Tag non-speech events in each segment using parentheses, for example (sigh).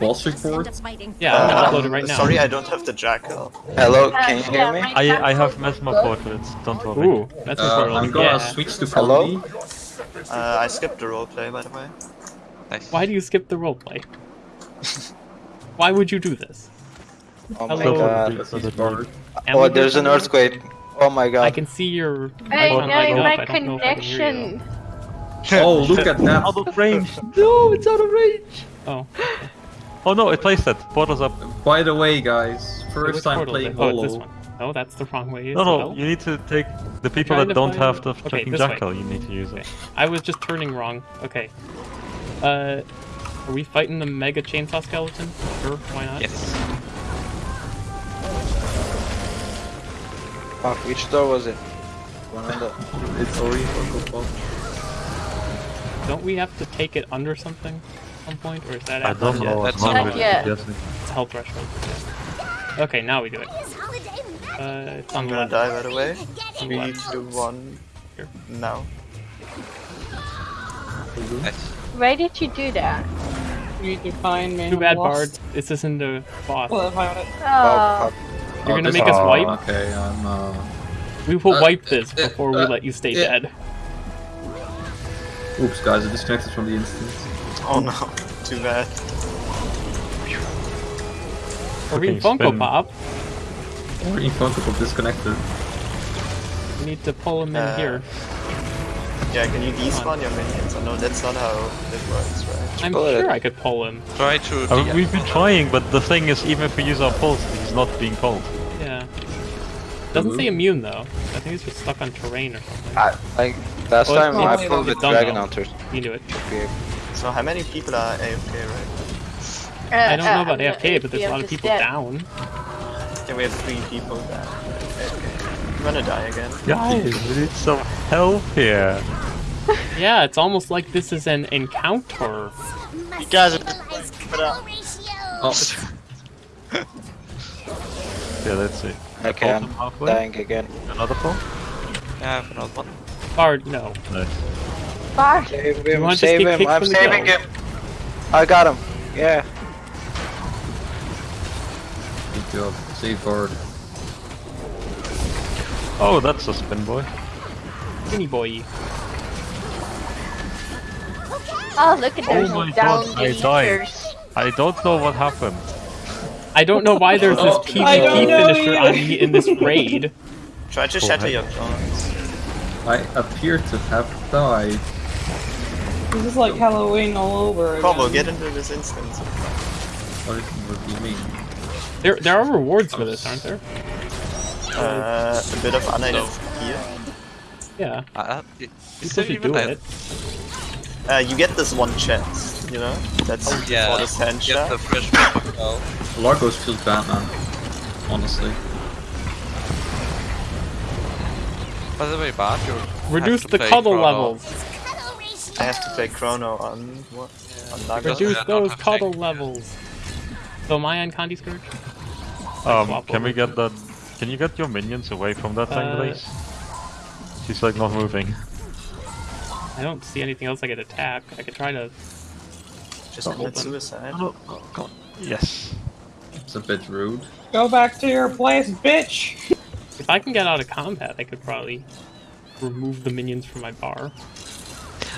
boss report? Yeah, I'm gonna Uh, upload it right now. Sorry, I don't have the jackal. Hello, can you hear me? I I have mesmer portraits. Don't worry. Ooh, that's Uh, portal. I'm gonna yeah. switch to Hello? Uh, I skipped the roleplay, by the way. Nice. Why do you skip the roleplay? Why would you do this? Oh my Hello. god. Because he's bored. Oh, there's an earthquake. Oh my god. I can see your. Hey, icon guys, my I know if I can hear you, connection. Oh, look at that. Out of range. No, it's out of range. Oh, Oh no, it placed it. Portal's up. By the way, guys, first time playing it? Oh, this Hollow. one. No, that's the wrong way. No, no, well. you need to take the people that don't find- have the okay, fucking this way. jackal. You need to use Okay. it. I was just turning wrong. Okay. Uh, are we fighting the mega chainsaw skeleton? Sure, why not? Yes. Fuck, which door was it? One on the... (laughs) It's already Funko Pop. Don't we have to take it under something at some point, or is that I don't know. That's what not number yet. it is. it's health threshold? Yeah. Okay, now we do it. Uh, I'm gonna die, by the way. On the Three, left. two, one. Here. Now. Nice. Why did you do that? You need to find me. Too bad, Bard. This isn't the boss. Well, I it. Oh, Oh. You're Oh, gonna this- make us oh, wipe? Okay, I'm uh... We will Uh, wipe this uh, before we uh, let you stay yeah. dead. Oops, guys, I disconnected from the instance. Oh no, too bad. Are we in Fucking Funko spin. Pop? Already Funko Pop disconnected. We need to pull him in Uh, here. Yeah, can you despawn your minions? Oh no, that's not how it works, right? I'm pull it. sure I could pull him. Try to. Uh, de- we've been trying, but the thing is, even if we use our pulse, he's not being pulled. Yeah. Doesn't say immune though. I think he's just stuck on terrain or something. I, like, last Well, time it's I pulled it's with Dragon now. Hunters. You do it. So how many people are AFK right I don't uh, know about I'm AFK, but there's a I'm lot of people dead. down. now? Yeah, we have three people that AFK. I'm gonna die again. Guys, we need some help here. Yeah, it's almost like this is an encounter. You guys are... Oh, (laughs) Yeah, let's see. Okay, I'm him dying again. Another pull. Yeah, I have another one. Bard, no. Nice. Bard. Save him, want to just save him, I'm saving him! I got him! Yeah. good job. Save board. Oh, that's a spin boy. Skinny boy. Oh, look at oh those my down God, I died. I don't know what happened. I don't know why there's this (laughs) Oh, PvP I don't know finisher on me in this raid. Try to Cool, shatter your clones. I appear to have died. This is like Halloween all over again. Combo, get into this instance. What do you mean? There, there are rewards for this, aren't there? Uh, a bit of unaided here. Yeah, Uh, is people there even do it. Uh, you get this one chance, you know? That's Oh, yeah. for the sand Get the fresh pepper well. Largos feels bad, man. Honestly. By the way, Bart, you Reduce the cuddle Chrono. levels. I have to play Chrono on what? On Naga. Reduce those have cuddle tank. levels. So am I on Condi Scourge? Um, can we get that? Can you get your minions away from that thing, Uh, please? She's like not moving. I don't see anything else I could attack. I could try to. Just Oh, commit suicide. Oh, oh, come on. Yes. It's a bit rude. Go back to your place, bitch! If I can get out of combat, I could probably remove the minions from my bar.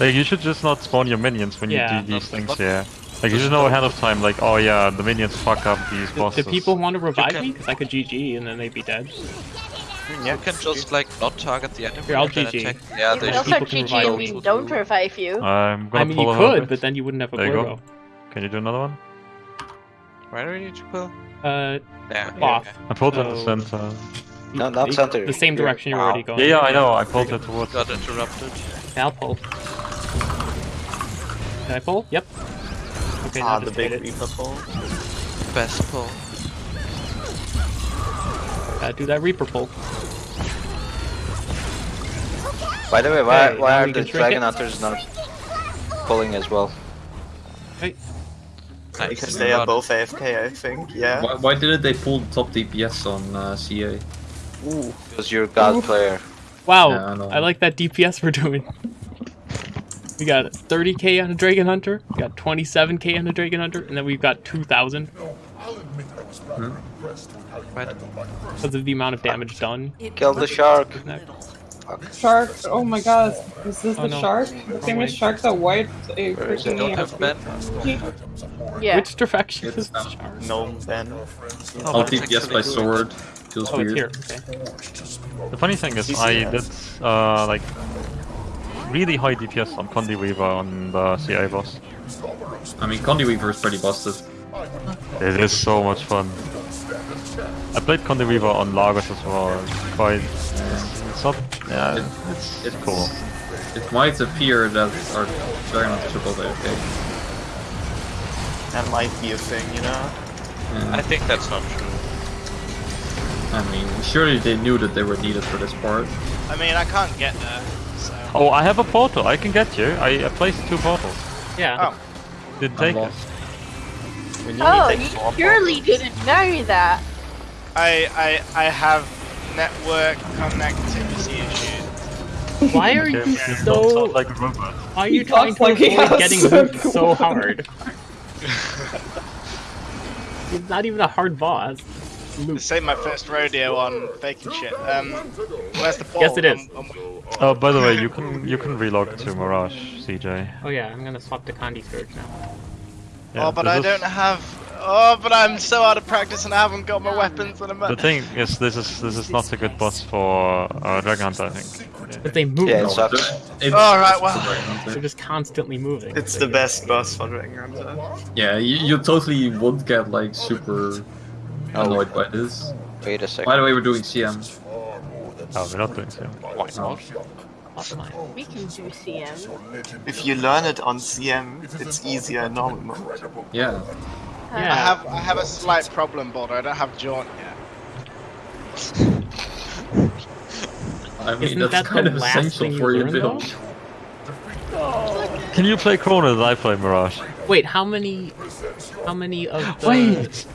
Like you should just not spawn your minions when Yeah. you do these things. What? Yeah. Like you should know ahead of time. Like oh yeah, the minions fuck up these Do, bosses. do people want to revive can- me? Because I could GG and then they'd be dead. Yeah, You can just like not target the enemy Here, I'll and then GG. attack. Yeah, You they can also people can GG and we don't revive you. I'm gonna I mean, pull you could, bit. but then you wouldn't have a There you go. Can you do another one? Where do we need to pull? Uh, Yeah. Both. I pulled it in the Oh. center. No, not the- center. The same direction you're Ow. already going. Yeah, yeah, I know. I pulled it towards. Got interrupted. Now I'll pull. Did I pull? Yep. Okay, now Ah, the just big. Reaper pull. Best pull. Uh, do that Reaper pull. By the way, why, Okay, why are the Dragon it. Hunters not pulling as well? Hey, Nice. Because they are both AFK, I think. Yeah. Why, why didn't they pull top DPS on uh, CA? Ooh. Because you're a god player. wow, Yeah, I. I like that DPS we're doing. We got 30k on a Dragon Hunter, we got 27k on a Dragon Hunter, and then we've got 2,000 Right. because of the amount of damage done. Kill the shark. Shark. Oh my god. Is this Oh, the no. shark? The famous shark that wiped a Where is freaking Don't have Ben. Yeah. Which direction It's is the not- shark? No, Ben. Oh, I'll but it's DPS by sword. Feels Oh, it's weird. here. Okay. The funny thing is, CC I has. did uh, like really high DPS on Condi Weaver on the CA boss. I mean, Condi Weaver is pretty busted. It is so much fun. I played Condi Weaver on Largos as well. It's quite. It's not. Yeah, it's, it's cool. It might appear that our Dragon Hunter triple AFK. That might be a thing, you know? I think that's not true. I mean, surely they knew that they were needed for this part. I mean, I can't get there, so. Oh, I have a portal. I can get you. I, I placed two portals. Yeah. Oh. Didn't take it. Unlocked. When oh, you Oh, need you like four surely didn't know that. I, I, I have network connectivity issues. Why are Okay, you you so? like a robot. Why are you He trying to like avoid has getting some looped so hard? (laughs) It's not even a hard boss. Loop. This ain't my first rodeo on faking shit. Um, where's the ball? Yes, it is. I'm- I'm- Oh, by the way, you can you can relog to Mirage, CJ. Oh yeah, I'm gonna swap to Condi Scourge now. Yeah, oh, but I is- don't have. Oh, but I'm so out of practice and I haven't got my weapons and I'm. The thing is, this is this is not a good boss for uh, Dragon Hunter, I think. But they move. Yeah, though. it sucks. It's, All right, it's well. the Dragon Hunter. They're just constantly moving. It's the best boss for Dragon Hunter. Yeah, you, you totally won't get like super annoyed by this. Wait a second. By the way, we're doing CM. Oh, we're not doing so. Why not? Hotline. We can do CM. If you learn it on CM, it's easier in normal mode. Yeah. Uh, Yeah. I have I have a slight problem, Boulder. I don't have jaunt yet. I mean, Isn't that's that kind of essential thing you for your build. though? Can you play Chrono as I play Mirage? Wait, how many? How many of the? Wait!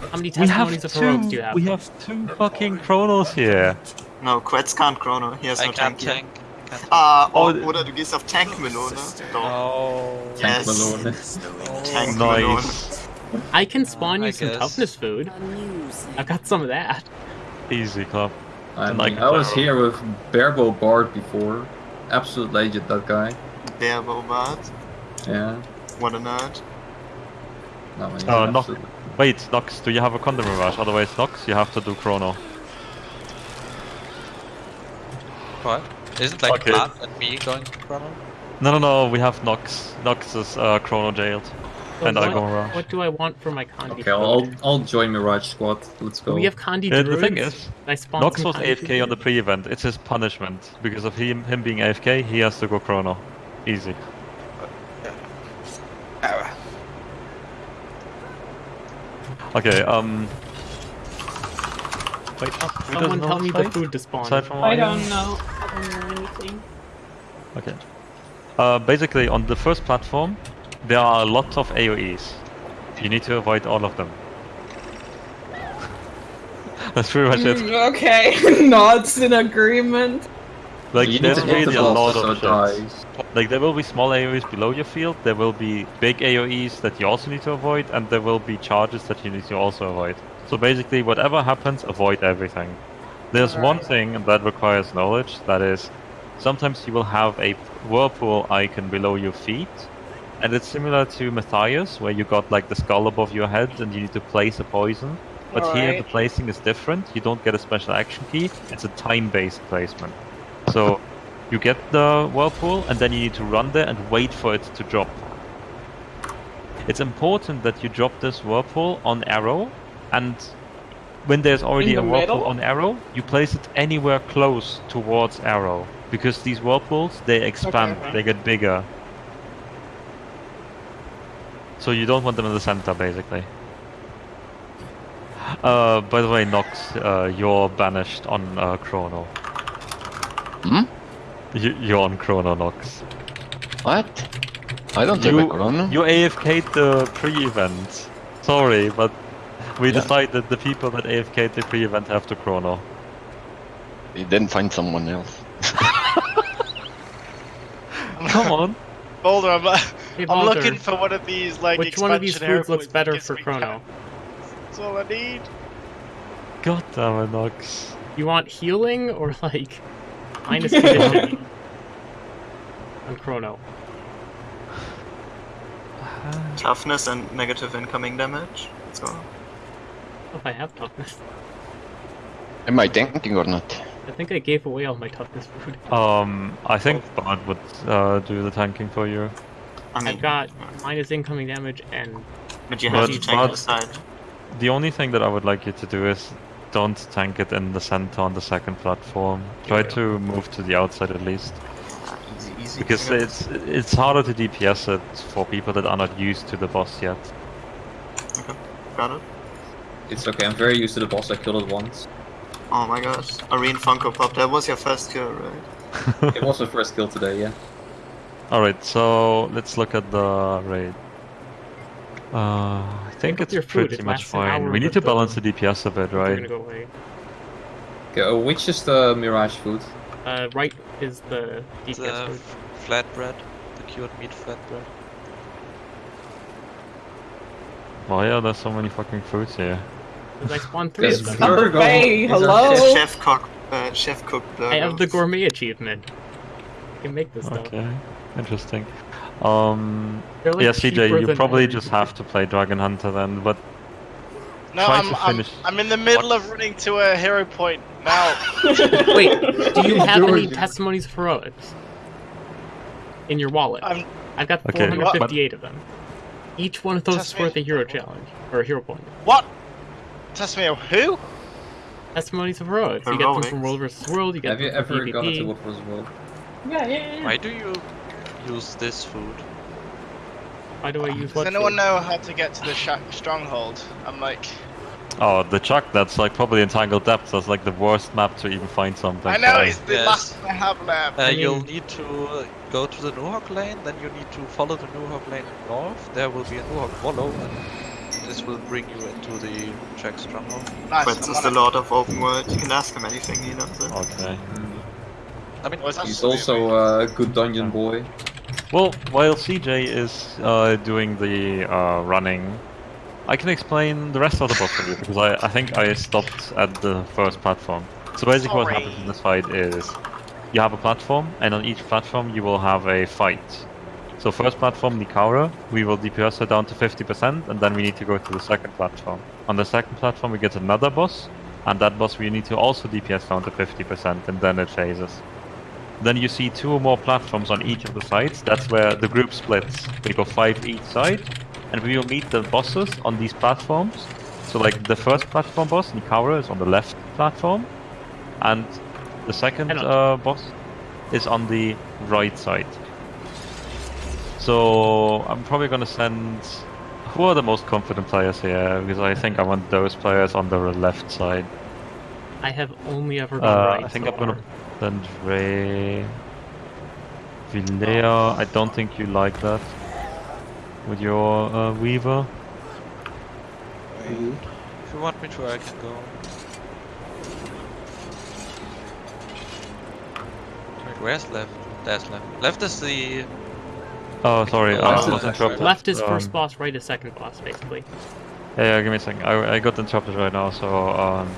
How many We have testimonies of heroics do you two. have? We have two fucking Chronos here. No, Quetz can't chrono, he has I no can't tank. tank. Can't- Ah, Oh, oh, the- oder du gehst auf Tankmelone. Doch. No. Tank Yes. Malone. Tankmelone. Nice. I can spawn I you some guess. toughness food. I've got some of that. Easy club. I mean, like I was here with Barebow Bard before. Absolute legend, that guy. Barebow Bard. Yeah. What a nerd. No, he's Oh, an no. absolute- Wait, Nox, do you have a Condi Mirage? Otherwise, Nox, you have to do Chrono. What? Isn't like Okay. Matt and me going to Chrono? No, no, no, we have Nox. Nox is uh, Chrono jailed. So and I what, go Mirage. What do I want for my Condi? Okay, I'll, I'll join Mirage Squad. Let's go. We have Condi Yeah, the druids? thing is, I spawned Nox was Condi AFK on the pre-event. It's his punishment. Because of him, him being AFK, he has to go Chrono. Easy. Okay, um... Wait, who doesn't Someone know tell this me the food to spawn. Aside from I don't know. I don't know anything. Okay. Uh, basically, on the first platform, there are a lot of AoEs. You need to avoid all of them. (laughs) That's pretty much it. Mm, okay, (laughs) nods in agreement. Like, you there's really the a lot of it shit. dies. Like, there will be small AoEs below your field, there will be big AoEs that you also need to avoid, and there will be charges that you need to also avoid. So basically, whatever happens, avoid everything. There's one thing that requires knowledge, that is, sometimes you will have a whirlpool icon below your feet, and it's similar to Matthias, where you got like the skull above your head and you need to place a poison. But here the placing is different, you don't get a special action key, it's a time-based placement. So you get the whirlpool and then you need to run there and wait for it to drop. It's important that you drop this whirlpool on arrow and when there's already In a whirlpool middle? on arrow, you place it anywhere close towards arrow. Because these whirlpools, they expand, Okay. they get bigger. So you don't want them in the center, basically. Uh, by the way, Nox, uh, you're banished on uh, Chrono. Hmm? You, you're on Chrono, Nox. What? I don't have a chrono. You AFK'd the pre-event. Sorry, but we Yeah. decided the people that AFK'd the pre-event have to Chrono. You didn't find someone else. (laughs) Come on. Boulder, I'm, (laughs) Hey, I'm looking for one of these like Which one of these expansion foods looks better for me Chrono? That's all I need. God damn it, Nox. You want healing or like minus conditioning on Chrono? Toughness and negative incoming damage. So Oh, If I have toughness, Am I tanking or not? I think I gave away all my toughness food. Um, I think Bard would uh, do the tanking for you. I mean, I've got minus incoming damage and but you have but- to tank the side. The only thing that I would like you to do is don't tank it in the center on the second platform. Try to move to the outside at least. Easy, easy. Because it's it's harder to DPS it for people that are not used to the boss yet. this. Got it. It's okay, I'm very used to the boss, I killed it once. Oh my gosh, Arene Funko Pop, that was your first kill, right? (laughs) It was the first kill today, yeah. Alright, so let's look at the raid. Uh, I think it's pretty it much lasts an hour, fine. We need to balance the DPS a bit, right? gonna go away. Okay, uh, which is the Mirage food? Uh, right is the DPS The food. flatbread, the cured meat flatbread. Why are there so many fucking foods here? Because I spawned three Yes, of them. Virgo Hey, a hello? chef. Chef cook, uh, chef cook burger. I have the gourmet achievement. I can make this stuff. Okay, interesting. Um, like yeah, CJ, you probably everything. just have to play Dragon Hunter then, but No, I'm, I'm. I'm in the middle of running to a hero point now. (laughs) Wait, do you have any testimonies of heroics in your wallet? I'm I've got Okay, 458 of them. Each one of those is worth a hero challenge or a hero point. what? Test me who? Testimonies of heroics. You get them from Heroics? World vs. World. You get Have you them from ever gone into PvP. what was world? Yeah, yeah, yeah. Why do you use this food? Why do I use Does anyone food? know how to get to the sh- stronghold? I'm like, oh, the Chuck, that's like probably Entangled Depths. That's like the worst map to even find something. I know Uh, it's the Yes. last one I have left. Uh, I you'll need to uh, go to the Nuhoch lane, then you need to follow the Nuhoch lane north. There will be a Nuhoch follow, and this will bring you into the Czech stronghold. Nice. Prince I'm is the lord of open world. You can ask him anything, he knows it. Okay. I mean, Was that He's also uh, a good dungeon boy. Well, while CJ is uh, doing the uh, running, I can explain the rest of the boss for you because I, I think I stopped at the first platform. So basically, what happens in this fight is you have a platform, and on each platform you will have a fight. So first platform, Nikare, we will DPS her down to 50%, and then we need to go to the second platform. On the second platform, we get another boss, and that boss we need to also DPS down to 50%, and then it phases. Then you see two or more platforms on each of the sides. That's where the group splits. We go five each side, and we will meet the bosses on these platforms. So like the first platform boss, Nikare, is on the left platform, and the second uh, boss is on the right side. So I'm probably gonna send. Who are the most confident players here? Because I think I want those players on the left side. I have only ever done Uh, right. I think so I'm gonna far. send Ray. Vilea, I don't think you like that. With your uh, Weaver. if you want me to, I can go. Wait, where's left? That's left. Left is the. Oh, sorry, Oh, I left was is- interrupted. Left is Um, first boss, right is second boss, basically. Yeah, yeah, give me a second. I, I got interrupted right now, so um.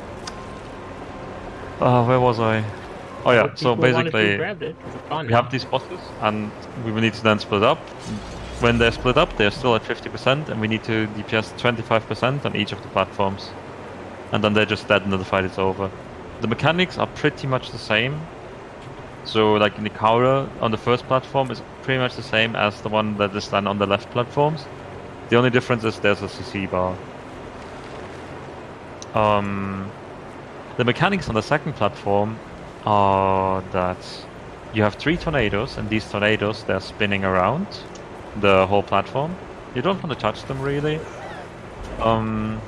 Uh, where was I? Oh yeah, so people wanted to basically. it. We have these bosses, and we will need to then split up. When they're split up, they're still at 50%, and we need to DPS 25% on each of the platforms. And then they're just dead and the fight is over. The mechanics are pretty much the same. So, like Nikare on the first platform is pretty much the same as the one that is then on the left platforms. The only difference is there's a CC bar. Um, the mechanics on the second platform are that you have three tornadoes, and these tornadoes they're spinning around the whole platform. You don't want to touch them really. Um,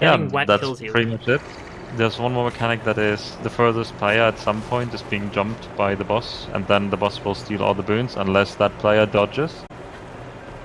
yeah, that's pretty much it. There's one more mechanic that is the furthest player at some point is being jumped by the boss, and then the boss will steal all the boons unless that player dodges.